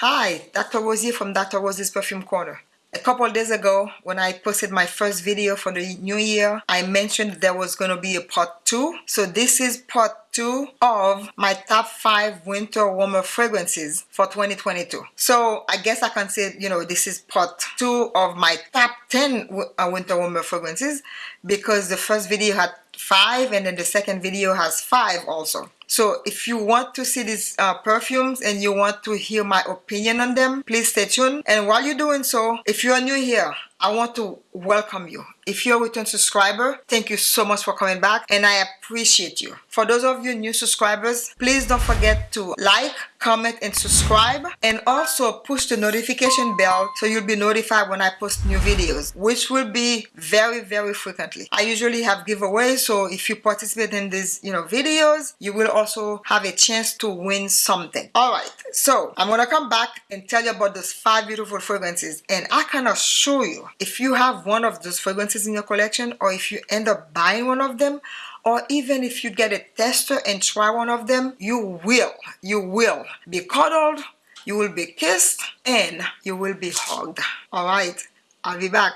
Hi, Dr. Rosie from Dr. Rosie's Perfume Corner. A couple days ago, when I posted my first video for the new year, I mentioned there was going to be a part 2. So this is part 2 of my top 5 winter warmer fragrances for 2022. So I guess I can say, you know, this is part 2 of my top 10 uh, winter warmer fragrances because the first video had 5 and then the second video has 5 also. So if you want to see these uh, perfumes and you want to hear my opinion on them, please stay tuned. And while you're doing so, if you're new here, I want to welcome you. If you're a return subscriber, thank you so much for coming back and I appreciate you. For those of you new subscribers, please don't forget to like, comment and subscribe and also push the notification bell so you'll be notified when I post new videos, which will be very, very frequently. I usually have giveaways, so if you participate in these, you know, videos, you will also have a chance to win something. All right, so I'm gonna come back and tell you about those five beautiful fragrances and I can assure you, if you have one of those fragrances in your collection or if you end up buying one of them or even if you get a tester and try one of them, you will, you will be cuddled, you will be kissed, and you will be hugged. All right, I'll be back.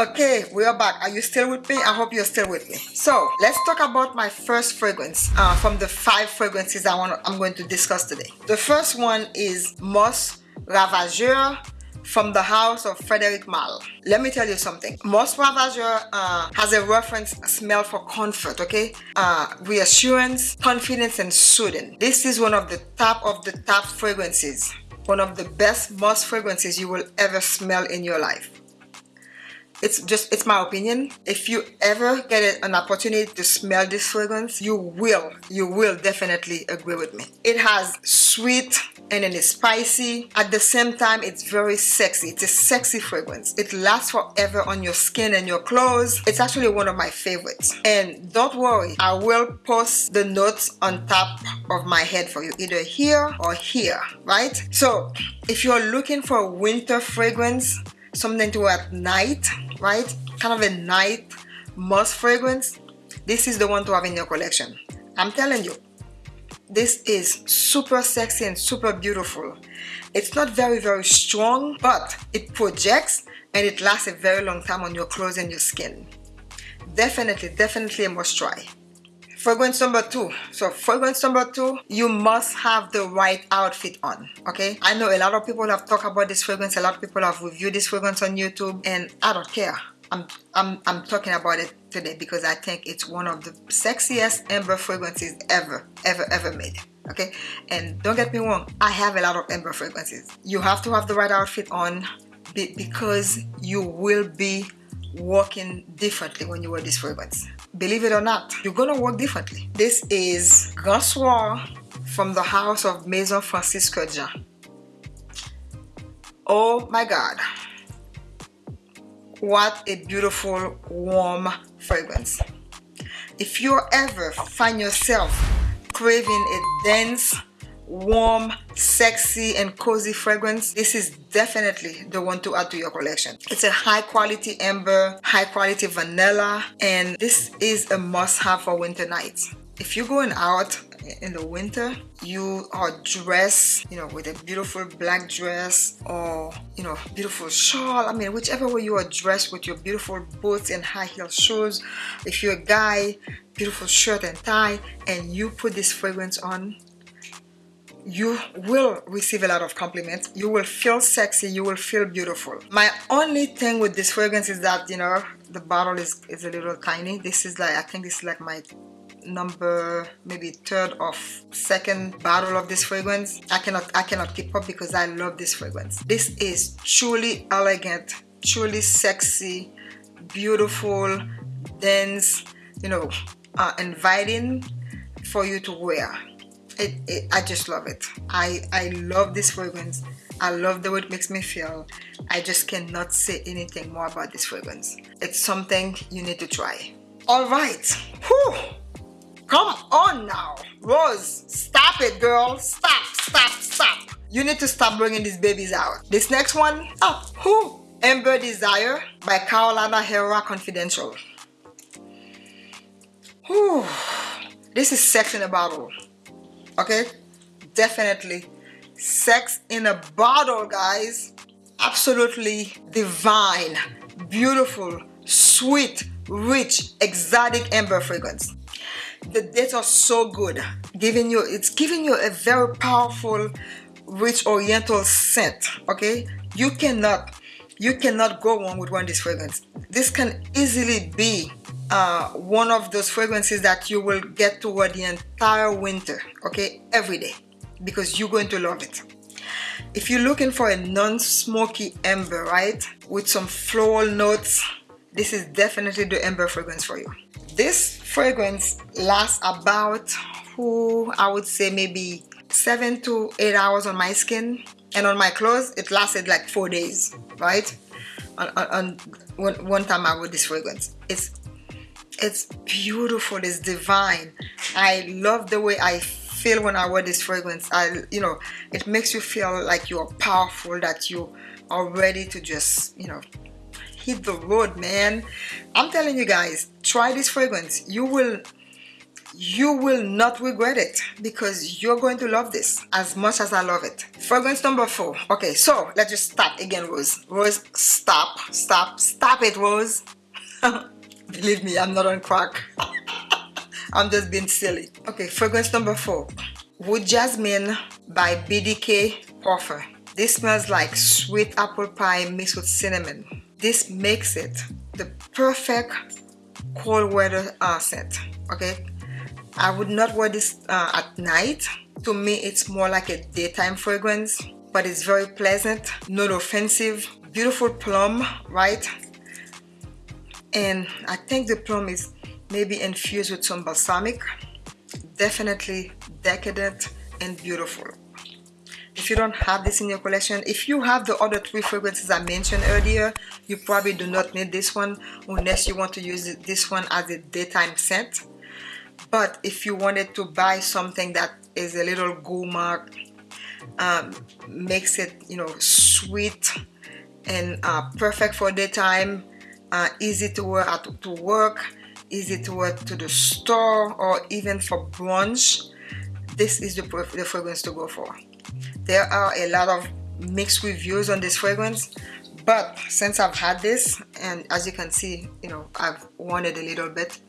Okay, we are back. Are you still with me? I hope you're still with me. So let's talk about my first fragrance uh, from the five fragrances I want. I'm going to discuss today. The first one is Musc Ravageur from the house of Frederic Malle. Let me tell you something. Musc Ravageur uh, has a reference smell for comfort, okay? Uh, reassurance, confidence, and soothing. This is one of the top of the top fragrances. One of the best moss fragrances you will ever smell in your life it's just it's my opinion. If you ever get an opportunity to smell this fragrance you will you will definitely agree with me. It has sweet and then it's spicy. At the same time it's very sexy. It's a sexy fragrance. It lasts forever on your skin and your clothes. It's actually one of my favorites. And don't worry I will post the notes on top of my head for you either here or here right? So if you're looking for a winter fragrance something to wear at night right? Kind of a night musk fragrance. This is the one to have in your collection. I'm telling you this is super sexy and super beautiful. It's not very very strong but it projects and it lasts a very long time on your clothes and your skin. Definitely definitely a must try fragrance number two. So fragrance number two you must have the right outfit on okay? I know a lot of people have talked about this fragrance. A lot of people have reviewed this fragrance on youtube and i don't care. I'm i'm, I'm talking about it today because i think it's one of the sexiest amber fragrances ever ever ever made okay? And don't get me wrong i have a lot of amber fragrances. You have to have the right outfit on because you will be working differently when you wear this fragrance believe it or not you're gonna work differently. This is Grand Soir from the house of Maison Francis Kurkdjian oh my god. What a beautiful warm fragrance. If you ever find yourself craving a dense warm sexy and cozy fragrance this is definitely the one to add to your collection. It's a high quality amber high quality vanilla and this is a must-have for winter nights. If you're going out in the winter you are dressed you know with a beautiful black dress or you know beautiful shawl i mean whichever way you are dressed with your beautiful boots and high heel shoes. If you're a guy beautiful shirt and tie and you put this fragrance on you will receive a lot of compliments. You will feel sexy. You will feel beautiful. My only thing with this fragrance is that you know the bottle is is a little tiny. This is like i think this is like my number maybe third or second bottle of this fragrance. I cannot i cannot keep up because i love this fragrance. This is truly elegant truly sexy beautiful dense you know uh, inviting for you to wear it, it, I just love it I I love this fragrance I love the way it makes me feel I just cannot say anything more about this fragrance it's something you need to try all right Whew. come on now Rose stop it girl stop stop stop you need to stop bringing these babies out. This next one, oh, who? Amber Desire by Carolina Herrera Confidential. Whew. This is sex in a bottle. Okay? Definitely sex in a bottle, guys. Absolutely divine, beautiful, sweet, rich, exotic amber fragrance. The dates are so good, giving you it's giving you a very powerful, rich oriental scent. Okay, you cannot you cannot go wrong with one of these fragrances. This can easily be uh, one of those fragrances that you will get toward the entire winter, okay, every day, because you're going to love it. If you're looking for a non-smoky amber, right, with some floral notes, this is definitely the amber fragrance for you. This fragrance lasts about, who I would say maybe seven to eight hours on my skin and on my clothes it lasted like four days right on, on, on one, one time I wore this fragrance it's it's beautiful it's divine I love the way I feel when I wear this fragrance I you know it makes you feel like you're powerful that you are ready to just you know hit the road man I'm telling you guys try this fragrance you will you will not regret it because you're going to love this as much as I love it. Fragrance number four. Okay, so let's just start again, Rose. Rose, stop, stop, stop it, Rose. Believe me, I'm not on crack. I'm just being silly. Okay, fragrance number four. Wood Jasmine by BDK Parfum. This smells like sweet apple pie mixed with cinnamon. This makes it the perfect cold weather uh, scent. Okay, I would not wear this uh, at night. To me, it's more like a daytime fragrance, but it's very pleasant, not offensive. Beautiful plum, right? And I think the plum is maybe infused with some balsamic. Definitely decadent and beautiful. If you don't have this in your collection, if you have the other three fragrances I mentioned earlier, you probably do not need this one unless you want to use this one as a daytime scent but if you wanted to buy something that is a little gourmand um, makes it you know sweet and uh, perfect for daytime uh, easy to wear at, to work? Easy to wear to the store or even for brunch? This is the, the fragrance to go for. There are a lot of mixed reviews on this fragrance but since I've had this and as you can see you know I've worn it a little bit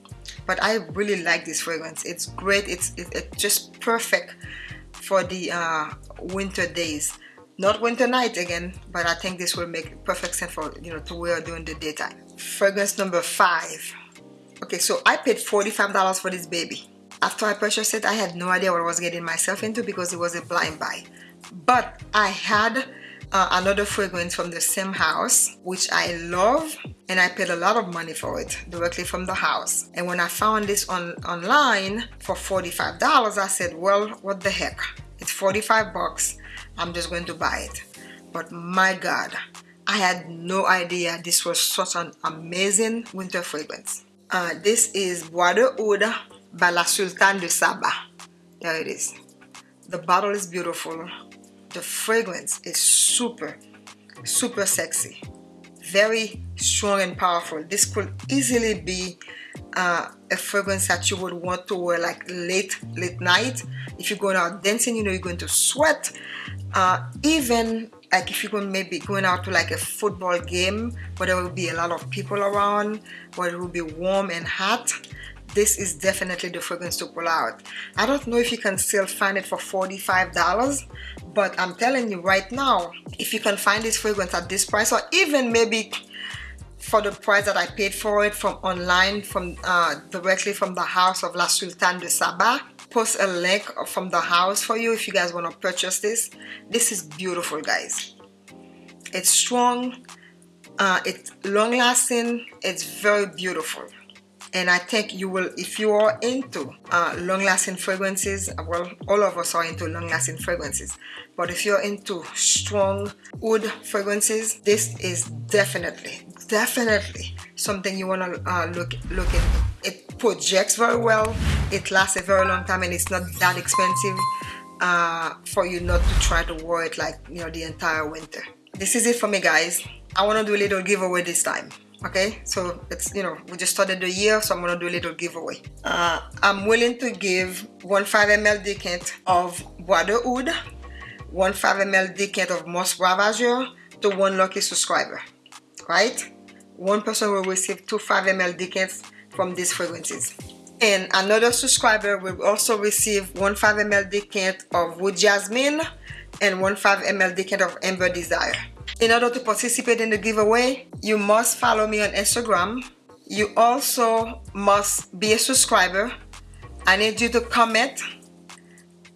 but I really like this fragrance. It's great. It's, it's just perfect for the uh, winter days. Not winter night again but I think this will make perfect sense for you know to wear during the daytime fragrance number five. Okay so I paid $45 for this baby. After I purchased it I had no idea what I was getting myself into because it was a blind buy. But I had uh, another fragrance from the same house which I love and I paid a lot of money for it directly from the house. And when I found this on online for $45 I said well what the heck? It's 45 bucks. I'm just going to buy it. But my god I had no idea this was such an amazing winter fragrance. Uh, this is Bois de Oud by La Sultane de Saba. There it is. The bottle is beautiful. The fragrance is super super sexy. Very strong and powerful. This could easily be uh, a fragrance that you would want to wear like late late night. If you're going out dancing you know you're going to sweat. Uh, even like if you're going maybe going out to like a football game where there will be a lot of people around where it will be warm and hot this is definitely the fragrance to pull out. I don't know if you can still find it for $45 but I'm telling you right now if you can find this fragrance at this price or even maybe for the price that I paid for it from online from uh, directly from the house of La Sultane de Saba post a link from the house for you if you guys want to purchase this. This is beautiful guys. It's strong uh, it's long lasting it's very beautiful. And I think you will if you are into uh, long-lasting fragrances well all of us are into long-lasting fragrances. But if you're into strong wood fragrances this is definitely definitely something you want to uh, look look into it projects very well. It lasts a very long time and it's not that expensive uh, for you not to try to wear it like you know the entire winter. This is it for me guys. I want to do a little giveaway this time okay? So it's you know we just started the year so I'm gonna do a little giveaway. Uh, I'm willing to give one 5 ml decant of Bois de Oud one 5 ml decant of Musc Ravageur to one lucky subscriber right? One person will receive two 5 ml decants from these fragrances and another subscriber will also receive one 5 ml decant of Wood Jasmine and one 5 ml decant of Amber Desire. In order to participate in the giveaway you must follow me on Instagram. You also must be a subscriber. I need you to comment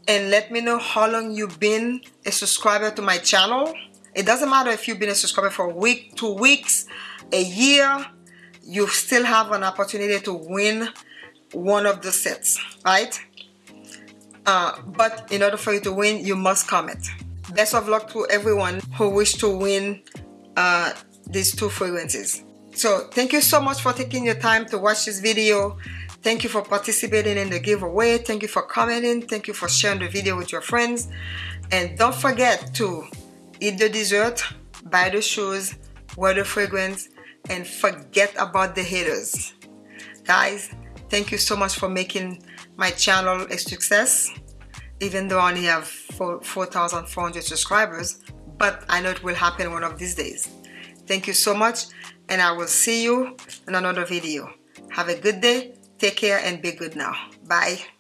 and let me know how long you've been a subscriber to my channel. It doesn't matter if you've been a subscriber for a week two weeks a year you still have an opportunity to win one of the sets right? Uh, but in order for you to win you must comment best of luck to everyone who wish to win uh, these two fragrances. So thank you so much for taking your time to watch this video. Thank you for participating in the giveaway. Thank you for commenting. Thank you for sharing the video with your friends. And don't forget to eat the dessert buy the shoes wear the fragrance and forget about the haters. Guys thank you so much for making my channel a success. Even though I only have 4,400 subscribers but I know it will happen one of these days. Thank you so much and I will see you in another video. Have a good day. Take care and be good now. Bye